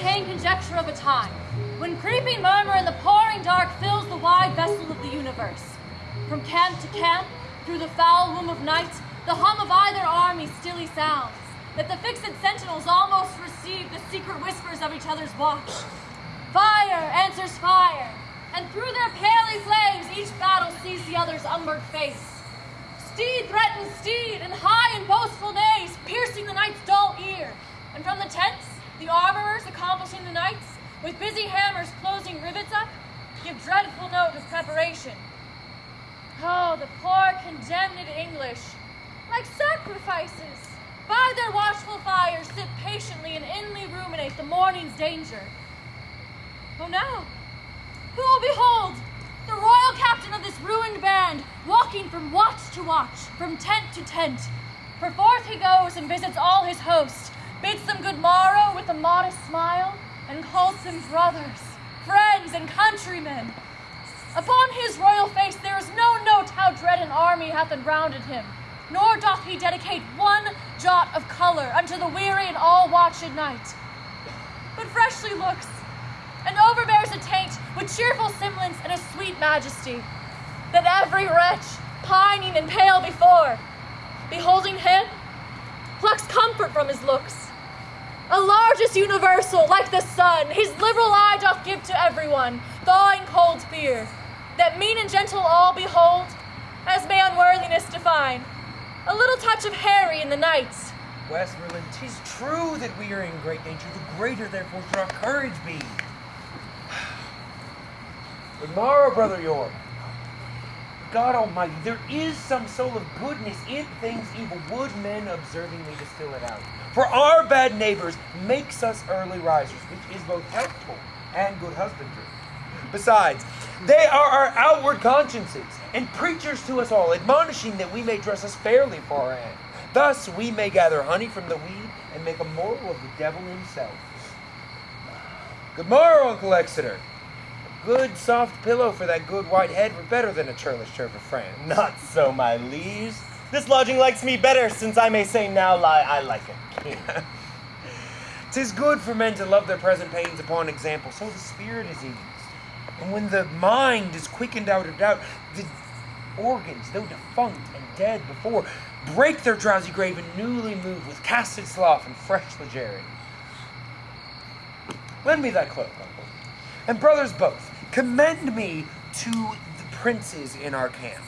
entertain conjecture of a time when creeping murmur in the pouring dark fills the wide vessel of the universe. From camp to camp, through the foul womb of night, the hum of either army stilly sounds, that the fixed sentinels almost receive the secret whispers of each other's watch. Fire answers fire, and through their paly flames each battle sees the other's umbered face. With busy hammers closing rivets up, give dreadful note of preparation. Oh, the poor condemned English, like sacrifices, by their watchful fires sit patiently and inly ruminate the morning's danger. Oh no! Who will behold the royal captain of this ruined band, walking from watch to watch, from tent to tent? For forth he goes and visits all his host, bids them good morrow with a modest smile, and calls them brothers, friends, and countrymen. Upon his royal face there is no note how dread an army hath enrounded him, nor doth he dedicate one jot of color unto the weary and all-watched night. But freshly looks, and overbears a taint with cheerful semblance and a sweet majesty, that every wretch, pining and pale before, beholding him, plucks comfort from his looks. A largest universal, like the sun, his liberal eye doth give to everyone, thawing cold fear, that mean and gentle all behold, as may unworthiness define. A little touch of Harry in the knights. Westmoreland, tis true that we are in great danger. The greater, therefore, should our courage be. Good morrow, brother York. God Almighty, there is some soul of goodness in things evil. Would men observing observingly distill it out? For our bad neighbors makes us early risers, which is both helpful and good husbandry. Besides, they are our outward consciences, and preachers to us all, admonishing that we may dress us fairly for our end. Thus we may gather honey from the weed and make a moral of the devil himself. Good morrow, Uncle Exeter. A good soft pillow for that good white head were better than a churlish chair for Fran. Not so, my liege. This lodging likes me better, since I may say now lie I like king. Tis good for men to love their present pains upon example, so the spirit is eased. And when the mind is quickened out of doubt, the organs, though defunct and dead before, break their drowsy grave and newly move with casted sloth and fresh legerity. Lend me thy cloak, uncle. And brothers both, commend me to the princes in our camp.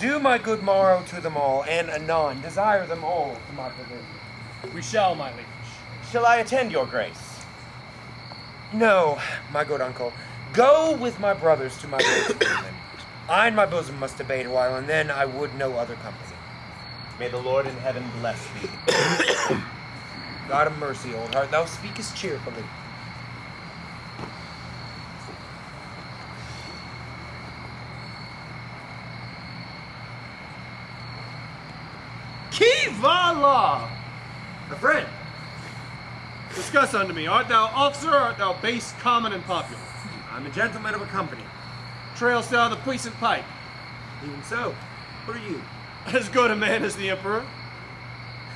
Do my good morrow to them all, and anon desire them all to my pavilion. We shall, my liege. Shall I attend your grace? No, my good uncle. Go with my brothers to my lord's kingdom. I and my bosom must debate a while, and then I would no other company. May the Lord in heaven bless thee. God of mercy, old heart, thou speakest cheerfully. Qui va la? A friend. Discuss unto me. Art thou officer, or art thou base, common, and popular? I'm a gentleman of a company. Trailst thou the puissant pike? Even so. Who are you? As good a man as the emperor.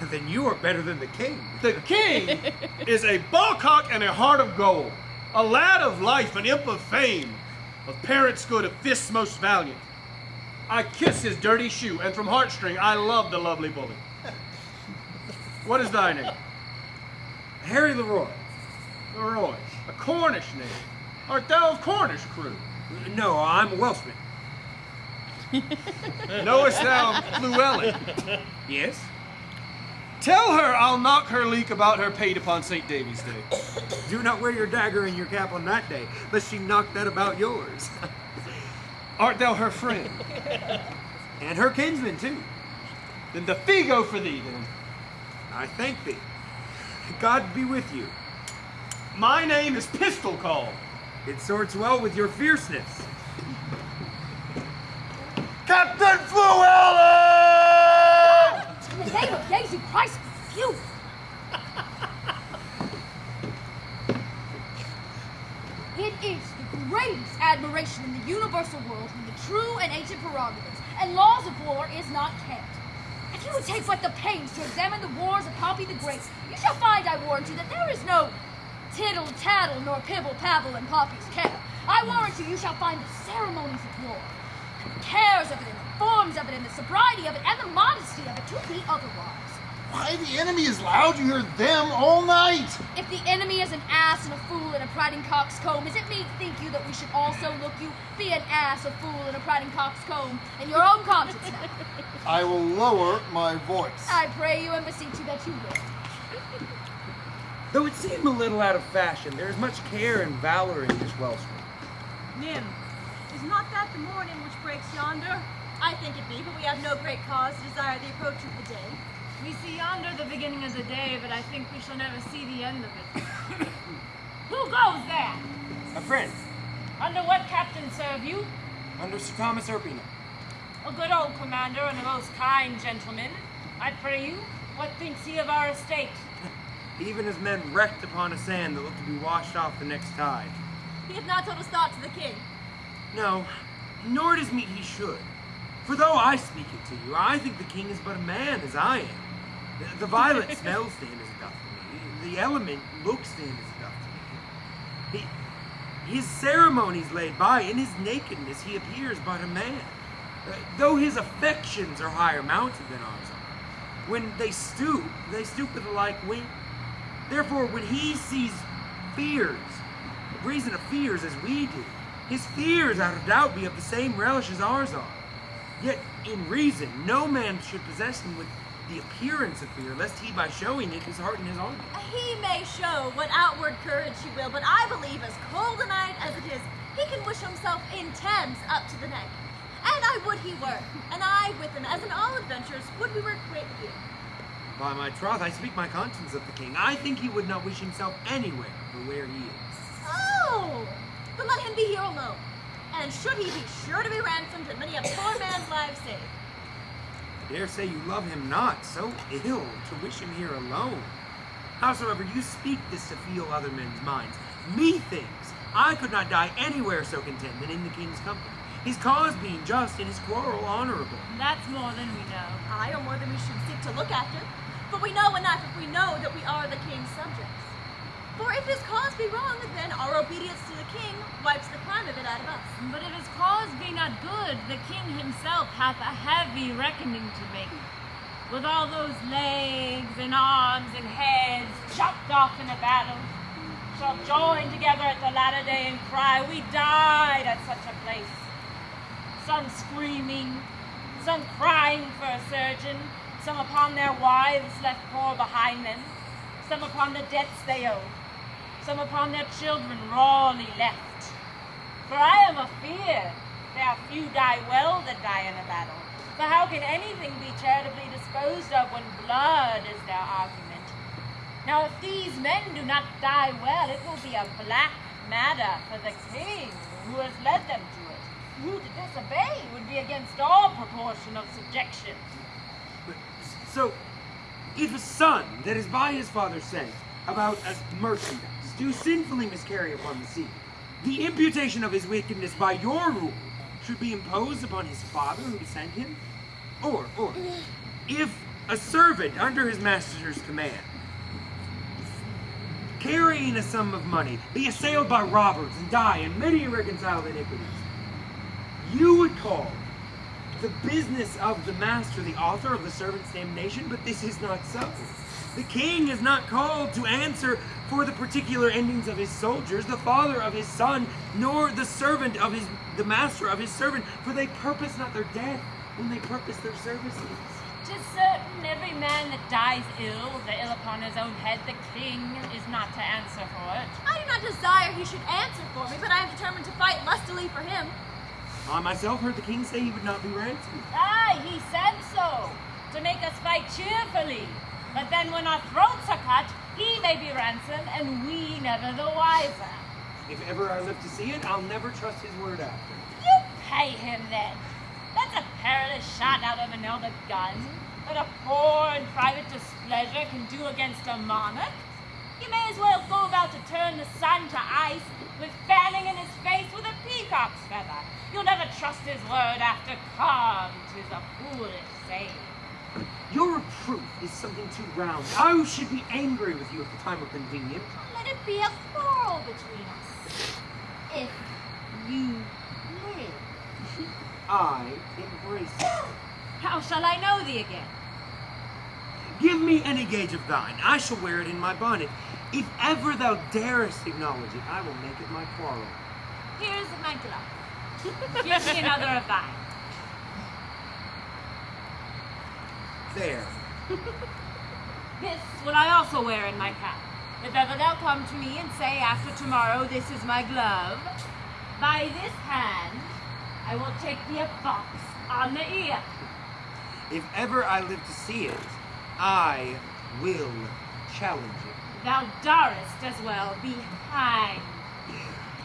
then you are better than the king. The king is a ballcock and a heart of gold, a lad of life, an imp of fame, of parents good, of fists most valiant. I kiss his dirty shoe, and from heartstring I love the lovely bully. What is thy name? Harry Leroy. Leroy, a Cornish name. Art thou of Cornish crew? No, I'm a Welshman. Knowest thou Fluellen? Yes? Tell her I'll knock her leek about her pate upon St. David's Day. Do not wear your dagger and your cap on that day, lest she knock that about yours. Art thou her friend? and her kinsman, too. Then the fee go for thee, then. I thank thee. God be with you. My name is Pistol Call. It sorts well with your fierceness. Captain Fluellen! In the name of Jesu Christ, you! It is the in the universal world when the true and ancient prerogatives and laws of war is not kept. If you would take but the pains to examine the wars of Pompey the Great, you shall find, I warrant you, that there is no tittle tattle nor pibble pabble in Pompey's care. I warrant you, you shall find the ceremonies of war, the cares of it, and the forms of it, and the sobriety of it, and the modesty of it to be otherwise. Why, the enemy is loud. You hear them all night. If the enemy is an ass and a fool and a prating coxcomb, is it me, think you, that we should also look you be an ass, a fool, and a prating coxcomb in your own conscience? I will lower my voice. I pray you and beseech you that you will. Though it seem a little out of fashion, there is much care and valor in this wellspring. Nim, is not that the morning which breaks yonder? I think it be, but we have no great cause to desire the approach of the day. We see yonder the beginning of the day, but I think we shall never see the end of it. Who goes there? A friend, Under what captain serve you? under Sir Thomas Erpingham. A good old commander and a most kind gentleman. I pray you, what thinks he of our estate? Even as men wrecked upon a sand that looked to be washed off the next tide. He hath not told his thoughts to the king. No, nor does meet he should. For though I speak it to you, I think the king is but a man as I am. The, the violet smells him as it doth to me. The element looks him as it doth to me. He, his ceremonies laid by, in his nakedness he appears but a man. Uh, though his affections are higher mounted than ours are. When they stoop, they stoop with a like wing. Therefore, when he sees fears, reason of fears as we do, his fears, out of doubt, be of the same relish as ours are. Yet, in reason, no man should possess him with the appearance of fear, lest he, by showing it, dishearten his army. He may show what outward courage he will, but I believe as cold a night as it is, he can wish himself in Thames up to the neck. And I would he were, and I with him, as in all adventures, would we were quit here. By my troth, I speak my conscience of the king. I think he would not wish himself anywhere but where he is. Oh! but let him be here alone. And should he be sure to be ransomed and many a poor man's life saved. I dare say you love him not, so ill to wish him here alone. Howsoever, you speak this to feel other men's minds. Methinks I could not die anywhere so content than in the king's company. His cause being just and his quarrel honorable. That's more than we know. Aye, or more than we should seek to look after. For we know enough if we know that we are the king's subjects. For if his cause be wrong, then our obedience to the king wipes the crime of it out of us. But if his cause be not good, the king himself hath a heavy reckoning to make. With all those legs and arms and heads chopped off in a battle, shall join together at the latter day and cry, We died at such a place. Some screaming, some crying for a surgeon, some upon their wives left poor behind them, some upon the debts they owed, some upon their children rawly left. For I am afeard there are few die well that die in a battle. For how can anything be charitably disposed of when blood is their argument? Now, if these men do not die well, it will be a black matter for the king who has led them to it. Who to disobey would be against all proportion of subjection. So, if a son that is by his father sent about as merchandise do sinfully miscarry upon the sea, the imputation of his wickedness by your rule should be imposed upon his father who sent him? Or, or, if a servant under his master's command, carrying a sum of money, be assailed by robbers and die in many irreconcilable iniquities, you would call the business of the master the author of the servant's damnation, but this is not so. The king is not called to answer for the particular endings of his soldiers, the father of his son, nor the servant of his the master of his servant, for they purpose not their death when they purpose their services. Tis certain every man that dies ill, the ill upon his own head, the king is not to answer for it. I do not desire he should answer for me, but I am determined to fight lustily for him. I myself heard the king say he would not be ransomed. Aye, he said so, to make us fight cheerfully. But then when our throats are cut, he may be ransomed, and we never the wiser. If ever I live to see it, I'll never trust his word after. You pay him then. That's a perilous shot out of an elder gun that a poor and private displeasure can do against a monarch. You may as well go about to turn the sun to ice with fanning in his face with a peacock's feather. You'll never trust his word after calm, 'tis a foolish saying. Your reproof is something too round. I should be angry with you if the time were convenient. Let it be a quarrel between us. If you live. I embrace it. How shall I know thee again? Give me any gauge of thine. I shall wear it in my bonnet. If ever thou darest acknowledge it, I will make it my quarrel. Here's my glove. Give me another of thine. There. This will I also wear in my cap. If ever thou come to me and say after tomorrow, this is my glove, by this hand I will take thee a box on the ear. If ever I live to see it, I will challenge it. Thou darest as well be hanged.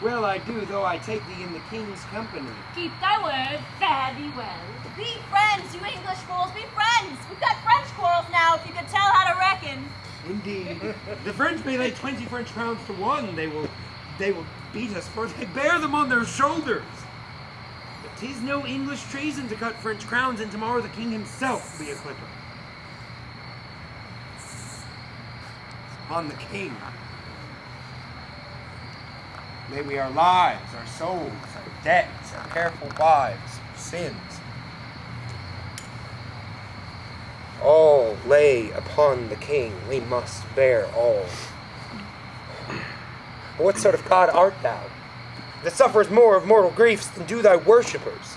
Well, I do, though I take thee in the king's company. Keep thy word, fare thee well. Be friends, you English fools, be friends! We've got French quarrels now, if you could tell how to reckon. Indeed. the French may lay twenty French crowns to one. They will they will beat us, for they bear them on their shoulders. But 'tis no English treason to cut French crowns, and tomorrow the king himself will be a clipper. It's upon the king. May we our lives, our souls, our debts, our careful wives, our sins, all lay upon the king. We must bear all. What sort of God art thou, that suffers more of mortal griefs than do thy worshippers?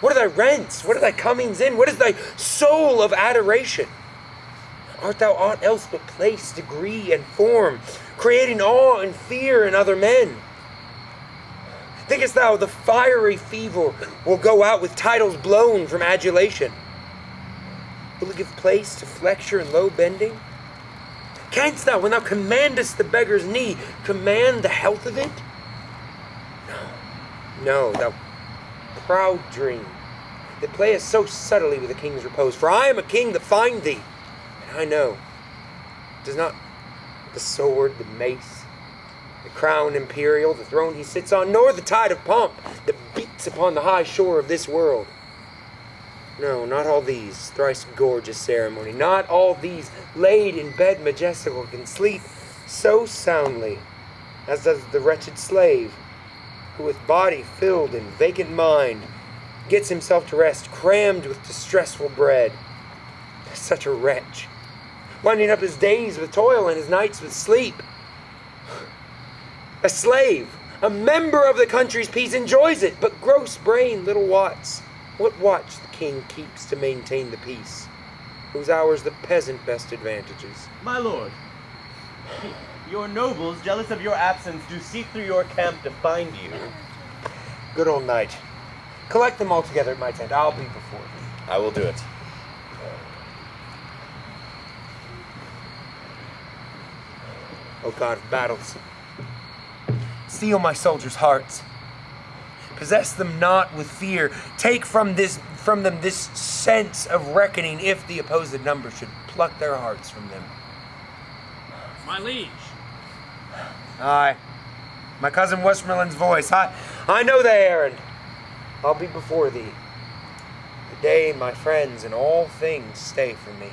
What are thy rents? What are thy comings in? What is thy soul of adoration? Art thou aught else but place, degree, and form, creating awe and fear in other men? Thinkest thou the fiery fever will go out with titles blown from adulation? Will it give place to flexure and low bending? Canst thou, when thou commandest the beggar's knee, command the health of it? No, no, thou proud dream that playest so subtly with the king's repose. For I am a king that find thee, and I know. Does not the sword, the mace, the crown imperial, the throne he sits on, nor the tide of pomp that beats upon the high shore of this world. No, not all these thrice gorgeous ceremony, not all these laid in bed majestical can sleep so soundly as does the wretched slave, who with body filled and vacant mind gets himself to rest, crammed with distressful bread. Such a wretch, winding up his days with toil and his nights with sleep. A slave, a member of the country's peace, enjoys it, but gross brain little wots what watch the king keeps to maintain the peace, whose hours the peasant best advantages. My lord, your nobles, jealous of your absence, do seek through your camp to find you. Good old knight. Collect them all together at my tent. I'll be before thee. I will do it. O God of battles, seal my soldiers' hearts. Possess them not with fear. Take from this from them this sense of reckoning if the opposed number should pluck their hearts from them. My liege. Aye. My cousin Westmoreland's voice. I I know the errand. I'll be before thee. The day, my friends, and all things stay from me.